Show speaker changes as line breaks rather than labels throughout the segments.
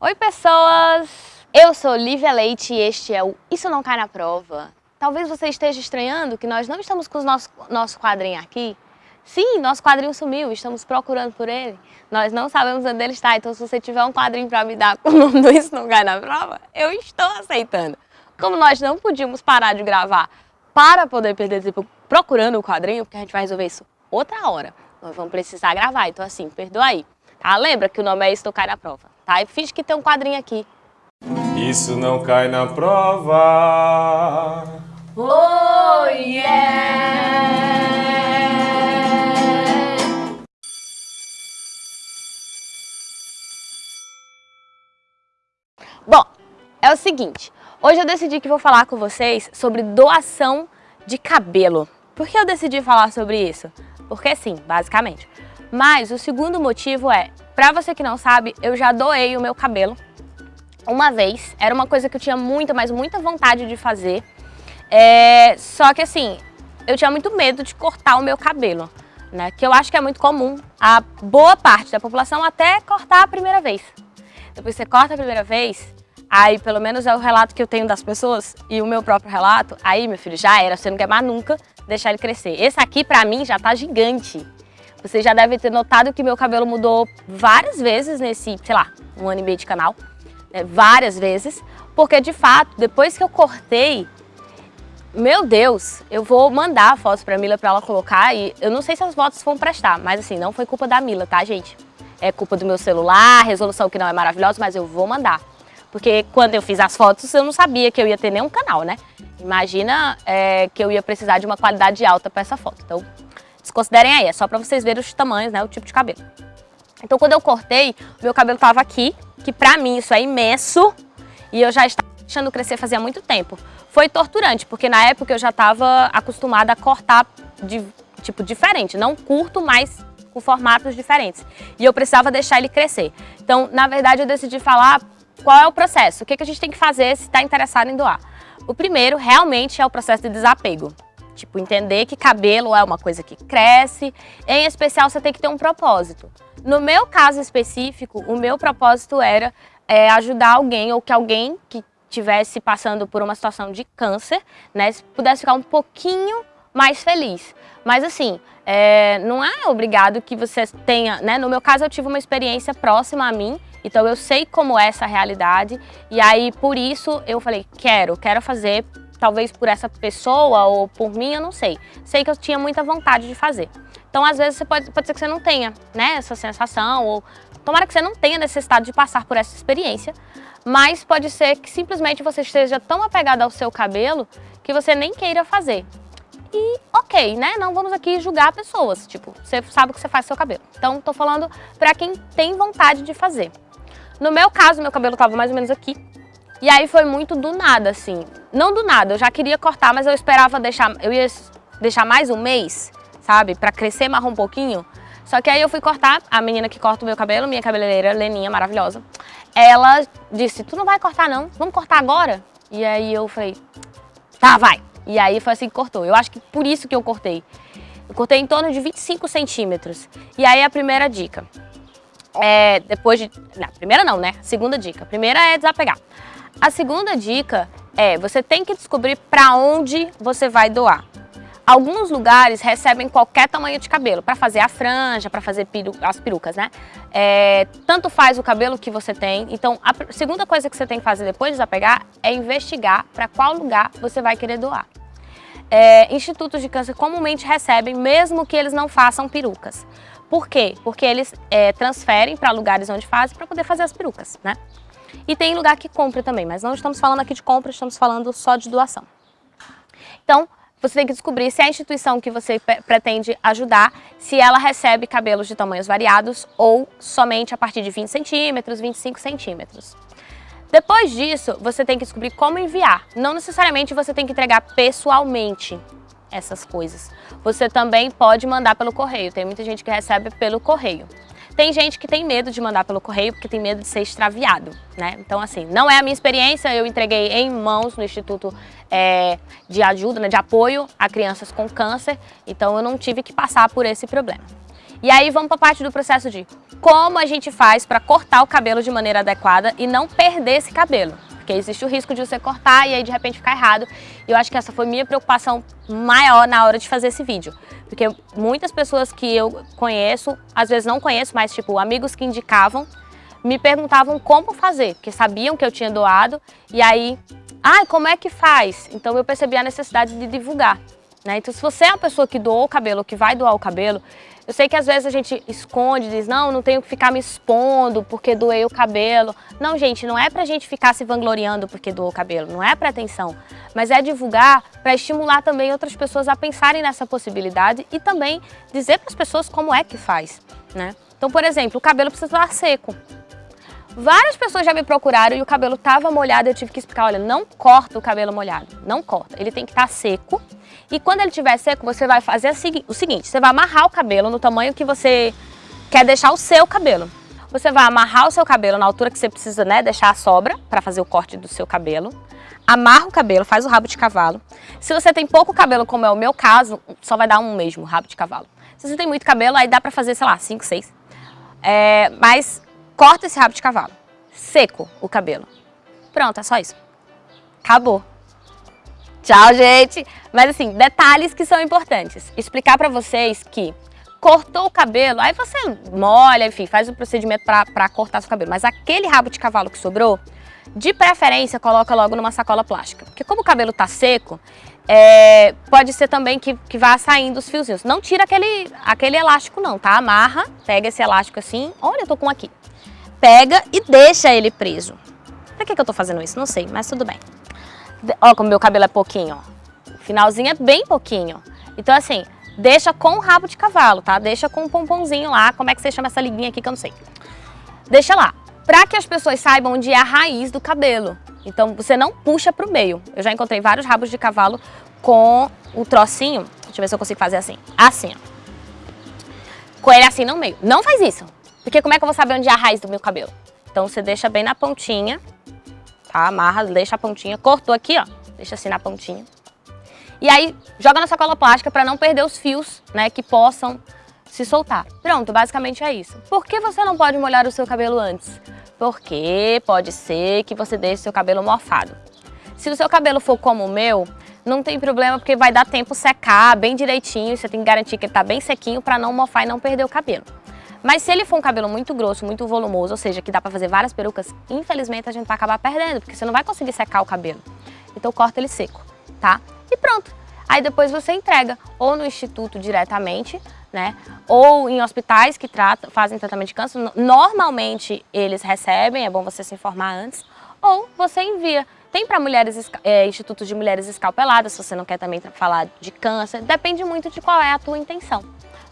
Oi pessoas! Eu sou Lívia Leite e este é o Isso Não Cai Na Prova. Talvez você esteja estranhando que nós não estamos com o nosso, nosso quadrinho aqui. Sim, nosso quadrinho sumiu, estamos procurando por ele. Nós não sabemos onde ele está, então se você tiver um quadrinho para me dar com o nome do Isso Não Cai Na Prova, eu estou aceitando. Como nós não podíamos parar de gravar para poder perder tempo procurando o quadrinho, porque a gente vai resolver isso outra hora, nós vamos precisar gravar, então assim, perdoa aí. Tá? Lembra que o nome é Isso Não Cai Na Prova tá? E finge que tem um quadrinho aqui.
Isso não cai na prova.
Oh, yeah! Bom, é o seguinte, hoje eu decidi que vou falar com vocês sobre doação de cabelo. Por que eu decidi falar sobre isso? Porque sim, basicamente. Mas o segundo motivo é, Pra você que não sabe, eu já doei o meu cabelo uma vez. Era uma coisa que eu tinha muita, mas muita vontade de fazer. É, só que assim, eu tinha muito medo de cortar o meu cabelo, né? Que eu acho que é muito comum a boa parte da população até cortar a primeira vez. Depois você corta a primeira vez, aí pelo menos é o relato que eu tenho das pessoas e o meu próprio relato, aí meu filho, já era, você não quer mais nunca deixar ele crescer. Esse aqui pra mim já tá gigante. Você já deve ter notado que meu cabelo mudou várias vezes nesse, sei lá, um ano e meio de canal. Né? Várias vezes. Porque, de fato, depois que eu cortei, meu Deus, eu vou mandar fotos pra Mila pra ela colocar e eu não sei se as fotos vão prestar, mas assim, não foi culpa da Mila, tá, gente? É culpa do meu celular, resolução que não é maravilhosa, mas eu vou mandar. Porque quando eu fiz as fotos, eu não sabia que eu ia ter nenhum canal, né? Imagina é, que eu ia precisar de uma qualidade alta para essa foto. Então, Desconsiderem aí, é só pra vocês verem os tamanhos, né, o tipo de cabelo. Então quando eu cortei, meu cabelo tava aqui, que pra mim isso é imenso, e eu já estava deixando crescer fazia muito tempo. Foi torturante, porque na época eu já estava acostumada a cortar de tipo diferente, não curto, mas com formatos diferentes. E eu precisava deixar ele crescer. Então, na verdade, eu decidi falar qual é o processo, o que, que a gente tem que fazer se está interessado em doar. O primeiro, realmente, é o processo de desapego. Tipo, entender que cabelo é uma coisa que cresce, em especial você tem que ter um propósito. No meu caso específico, o meu propósito era é, ajudar alguém ou que alguém que estivesse passando por uma situação de câncer, né, pudesse ficar um pouquinho mais feliz. Mas assim, é, não é obrigado que você tenha, né? No meu caso eu tive uma experiência próxima a mim, então eu sei como é essa realidade e aí por isso eu falei, quero, quero fazer talvez por essa pessoa ou por mim, eu não sei. Sei que eu tinha muita vontade de fazer. Então, às vezes, pode, pode ser que você não tenha né, essa sensação, ou tomara que você não tenha necessidade de passar por essa experiência, mas pode ser que simplesmente você esteja tão apegado ao seu cabelo que você nem queira fazer. E ok, né? Não vamos aqui julgar pessoas, tipo, você sabe o que você faz com seu cabelo. Então, tô falando pra quem tem vontade de fazer. No meu caso, meu cabelo tava mais ou menos aqui, e aí foi muito do nada, assim. Não do nada, eu já queria cortar, mas eu esperava deixar, eu ia deixar mais um mês, sabe? Pra crescer mais um pouquinho. Só que aí eu fui cortar, a menina que corta o meu cabelo, minha cabeleireira, Leninha, maravilhosa. Ela disse, tu não vai cortar não, vamos cortar agora? E aí eu falei, tá, vai. E aí foi assim que cortou. Eu acho que por isso que eu cortei. Eu cortei em torno de 25 centímetros. E aí a primeira dica. É, depois de... Não, primeira não, né? Segunda dica. Primeira é desapegar. A segunda dica é, você tem que descobrir para onde você vai doar. Alguns lugares recebem qualquer tamanho de cabelo, para fazer a franja, para fazer peru, as perucas, né? É, tanto faz o cabelo que você tem. Então, a segunda coisa que você tem que fazer depois de desapegar é investigar para qual lugar você vai querer doar. É, institutos de câncer comumente recebem, mesmo que eles não façam perucas. Por quê? Porque eles é, transferem para lugares onde fazem para poder fazer as perucas, né? E tem lugar que compra também, mas não estamos falando aqui de compra, estamos falando só de doação. Então, você tem que descobrir se a instituição que você pretende ajudar, se ela recebe cabelos de tamanhos variados ou somente a partir de 20 centímetros, 25 centímetros. Depois disso, você tem que descobrir como enviar. Não necessariamente você tem que entregar pessoalmente essas coisas. Você também pode mandar pelo correio. Tem muita gente que recebe pelo correio. Tem gente que tem medo de mandar pelo correio porque tem medo de ser extraviado, né? Então, assim, não é a minha experiência, eu entreguei em mãos no Instituto é, de Ajuda, né, de Apoio a Crianças com Câncer, então eu não tive que passar por esse problema. E aí vamos para a parte do processo de como a gente faz para cortar o cabelo de maneira adequada e não perder esse cabelo. Porque existe o risco de você cortar e aí de repente ficar errado. E eu acho que essa foi minha preocupação maior na hora de fazer esse vídeo. Porque muitas pessoas que eu conheço, às vezes não conheço, mas tipo amigos que indicavam, me perguntavam como fazer, porque sabiam que eu tinha doado. E aí, ah, como é que faz? Então eu percebi a necessidade de divulgar. Né? Então se você é uma pessoa que doou o cabelo, que vai doar o cabelo, eu sei que às vezes a gente esconde, diz, não, não tenho que ficar me expondo porque doei o cabelo. Não, gente, não é pra gente ficar se vangloriando porque doou o cabelo, não é pra atenção. Mas é divulgar para estimular também outras pessoas a pensarem nessa possibilidade e também dizer para as pessoas como é que faz, né? Então, por exemplo, o cabelo precisa estar seco. Várias pessoas já me procuraram e o cabelo estava molhado, eu tive que explicar, olha, não corta o cabelo molhado, não corta. Ele tem que estar seco e quando ele estiver seco, você vai fazer o seguinte, você vai amarrar o cabelo no tamanho que você quer deixar o seu cabelo. Você vai amarrar o seu cabelo na altura que você precisa né, deixar a sobra para fazer o corte do seu cabelo. Amarra o cabelo, faz o rabo de cavalo. Se você tem pouco cabelo, como é o meu caso, só vai dar um mesmo rabo de cavalo. Se você tem muito cabelo, aí dá para fazer, sei lá, 5, 6. É, mas corta esse rabo de cavalo. Seco o cabelo. Pronto, é só isso. Acabou. Tchau, gente! Mas assim, detalhes que são importantes. Explicar pra vocês que cortou o cabelo, aí você molha, enfim, faz o procedimento pra, pra cortar seu cabelo. Mas aquele rabo de cavalo que sobrou, de preferência, coloca logo numa sacola plástica. Porque como o cabelo tá seco, é, pode ser também que, que vá saindo os fiozinhos. Não tira aquele, aquele elástico não, tá? Amarra, pega esse elástico assim, olha, eu tô com aqui pega e deixa ele preso. Pra que, que eu tô fazendo isso? Não sei, mas tudo bem. Ó como meu cabelo é pouquinho, ó. O finalzinho é bem pouquinho. Então assim, deixa com o rabo de cavalo, tá? Deixa com um pomponzinho lá, como é que você chama essa liguinha aqui que eu não sei. Deixa lá, pra que as pessoas saibam onde é a raiz do cabelo. Então você não puxa pro meio. Eu já encontrei vários rabos de cavalo com o trocinho, deixa eu ver se eu consigo fazer assim, assim, ó. Com ele assim no meio. Não faz isso. Porque como é que eu vou saber onde é a raiz do meu cabelo? Então você deixa bem na pontinha, tá? Amarra, deixa a pontinha, cortou aqui, ó, deixa assim na pontinha. E aí joga na sacola plástica para não perder os fios, né, que possam se soltar. Pronto, basicamente é isso. Por que você não pode molhar o seu cabelo antes? Porque pode ser que você deixe seu cabelo mofado. Se o seu cabelo for como o meu, não tem problema porque vai dar tempo secar bem direitinho, você tem que garantir que ele tá bem sequinho para não mofar e não perder o cabelo. Mas se ele for um cabelo muito grosso, muito volumoso, ou seja, que dá pra fazer várias perucas, infelizmente a gente vai acabar perdendo, porque você não vai conseguir secar o cabelo. Então corta ele seco, tá? E pronto. Aí depois você entrega ou no instituto diretamente, né? Ou em hospitais que tratam, fazem tratamento de câncer. Normalmente eles recebem, é bom você se informar antes. Ou você envia. Tem para mulheres, é, institutos de mulheres escalpeladas, se você não quer também falar de câncer. Depende muito de qual é a tua intenção.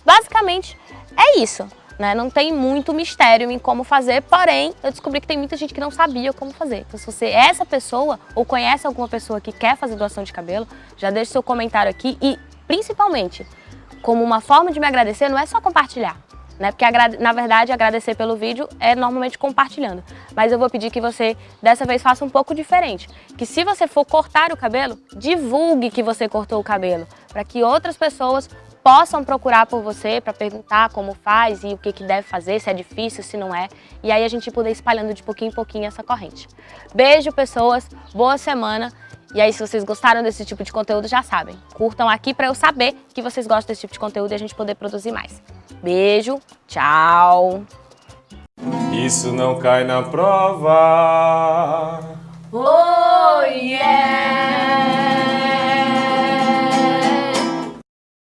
Basicamente, é isso. Né? Não tem muito mistério em como fazer, porém, eu descobri que tem muita gente que não sabia como fazer. Então, se você é essa pessoa ou conhece alguma pessoa que quer fazer doação de cabelo, já deixe seu comentário aqui e, principalmente, como uma forma de me agradecer, não é só compartilhar. Né? Porque, na verdade, agradecer pelo vídeo é normalmente compartilhando. Mas eu vou pedir que você, dessa vez, faça um pouco diferente. Que se você for cortar o cabelo, divulgue que você cortou o cabelo. Para que outras pessoas possam procurar por você para perguntar como faz e o que, que deve fazer, se é difícil, se não é. E aí a gente poder espalhando de pouquinho em pouquinho essa corrente. Beijo, pessoas. Boa semana. E aí, se vocês gostaram desse tipo de conteúdo, já sabem. Curtam aqui para eu saber que vocês gostam desse tipo de conteúdo e a gente poder produzir mais. Beijo, tchau!
Isso não cai na prova.